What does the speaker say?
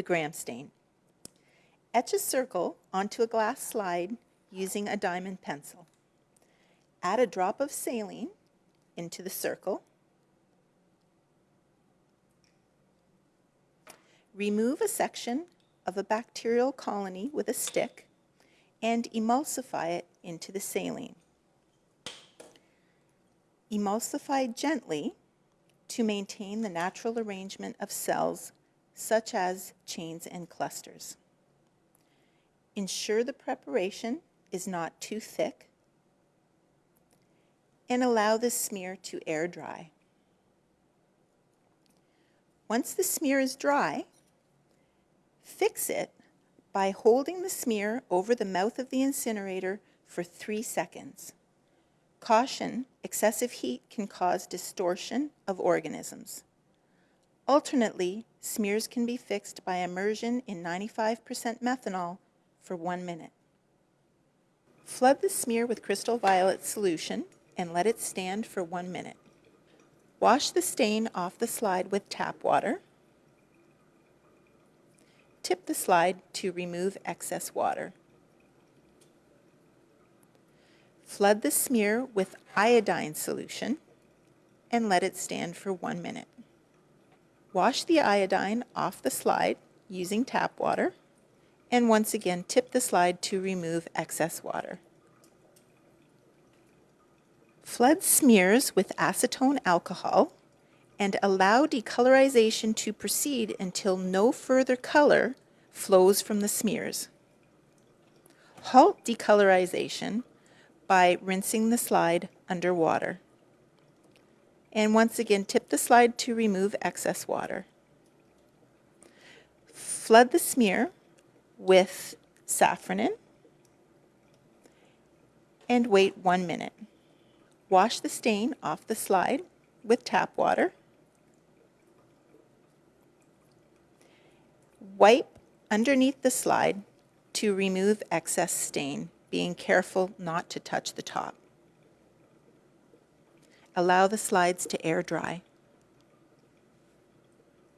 the gram stain. Etch a circle onto a glass slide using a diamond pencil. Add a drop of saline into the circle. Remove a section of a bacterial colony with a stick and emulsify it into the saline. Emulsify gently to maintain the natural arrangement of cells such as chains and clusters. Ensure the preparation is not too thick and allow the smear to air dry. Once the smear is dry, fix it by holding the smear over the mouth of the incinerator for three seconds. Caution, excessive heat can cause distortion of organisms. Alternately, smears can be fixed by immersion in 95% methanol for one minute. Flood the smear with crystal violet solution and let it stand for one minute. Wash the stain off the slide with tap water. Tip the slide to remove excess water. Flood the smear with iodine solution and let it stand for one minute. Wash the iodine off the slide using tap water and once again tip the slide to remove excess water. Flood smears with acetone alcohol and allow decolorization to proceed until no further color flows from the smears. Halt decolorization by rinsing the slide under water. And once again, tip the slide to remove excess water. Flood the smear with safranin and wait one minute. Wash the stain off the slide with tap water. Wipe underneath the slide to remove excess stain being careful not to touch the top. Allow the slides to air dry.